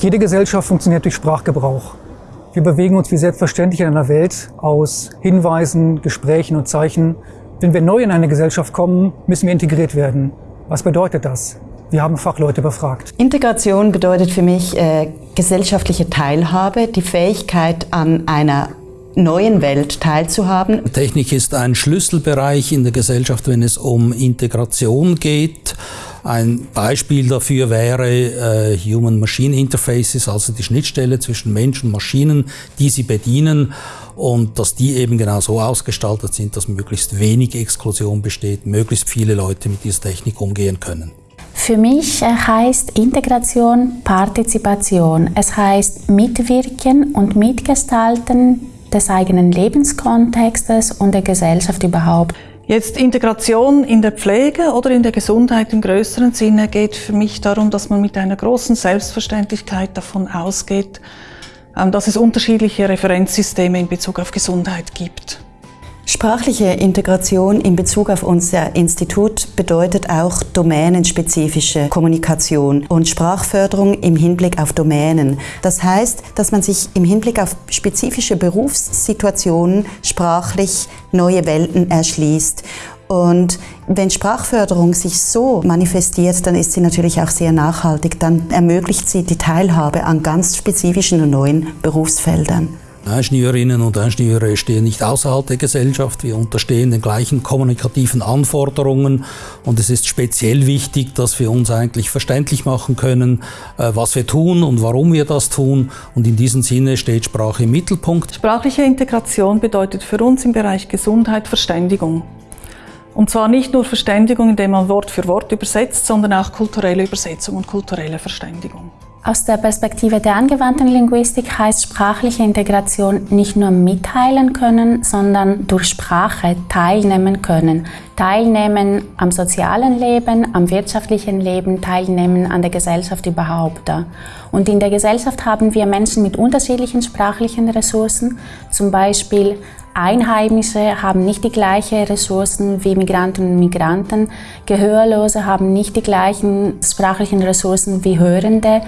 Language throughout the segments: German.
Jede Gesellschaft funktioniert durch Sprachgebrauch. Wir bewegen uns wie selbstverständlich in einer Welt aus Hinweisen, Gesprächen und Zeichen. Wenn wir neu in eine Gesellschaft kommen, müssen wir integriert werden. Was bedeutet das? Wir haben Fachleute befragt. Integration bedeutet für mich äh, gesellschaftliche Teilhabe, die Fähigkeit an einer neuen Welt teilzuhaben. Technik ist ein Schlüsselbereich in der Gesellschaft, wenn es um Integration geht. Ein Beispiel dafür wäre äh, Human-Machine Interfaces, also die Schnittstelle zwischen Mensch und Maschinen, die sie bedienen und dass die eben genau so ausgestaltet sind, dass möglichst wenig Exklusion besteht, möglichst viele Leute mit dieser Technik umgehen können. Für mich äh, heißt Integration Partizipation. Es heißt mitwirken und mitgestalten des eigenen Lebenskontextes und der Gesellschaft überhaupt. Jetzt Integration in der Pflege oder in der Gesundheit im größeren Sinne geht für mich darum, dass man mit einer großen Selbstverständlichkeit davon ausgeht, ähm, dass es unterschiedliche Referenzsysteme in Bezug auf Gesundheit gibt. Sprachliche Integration in Bezug auf unser Institut bedeutet auch domänenspezifische Kommunikation und Sprachförderung im Hinblick auf Domänen. Das heißt, dass man sich im Hinblick auf spezifische Berufssituationen sprachlich neue Welten erschließt. Und wenn Sprachförderung sich so manifestiert, dann ist sie natürlich auch sehr nachhaltig. Dann ermöglicht sie die Teilhabe an ganz spezifischen und neuen Berufsfeldern. Ingenieurinnen und Ingenieure stehen nicht außerhalb der Gesellschaft. Wir unterstehen den gleichen kommunikativen Anforderungen und es ist speziell wichtig, dass wir uns eigentlich verständlich machen können, äh, was wir tun und warum wir das tun. Und in diesem Sinne steht Sprache im Mittelpunkt. Sprachliche Integration bedeutet für uns im Bereich Gesundheit Verständigung. Und zwar nicht nur Verständigung, indem man Wort für Wort übersetzt, sondern auch kulturelle Übersetzung und kulturelle Verständigung. Aus der Perspektive der angewandten Linguistik heißt sprachliche Integration nicht nur mitteilen können, sondern durch Sprache teilnehmen können. Teilnehmen am sozialen Leben, am wirtschaftlichen Leben, teilnehmen an der Gesellschaft überhaupt. Und in der Gesellschaft haben wir Menschen mit unterschiedlichen sprachlichen Ressourcen, zum Beispiel Einheimische haben nicht die gleichen Ressourcen wie Migranten und Migranten. Gehörlose haben nicht die gleichen sprachlichen Ressourcen wie Hörende.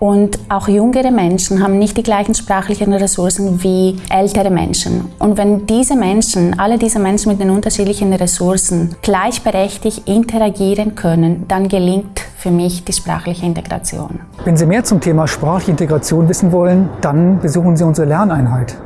Und auch jüngere Menschen haben nicht die gleichen sprachlichen Ressourcen wie ältere Menschen. Und wenn diese Menschen, alle diese Menschen mit den unterschiedlichen Ressourcen gleichberechtigt interagieren können, dann gelingt für mich die sprachliche Integration. Wenn Sie mehr zum Thema sprachliche Integration wissen wollen, dann besuchen Sie unsere Lerneinheit.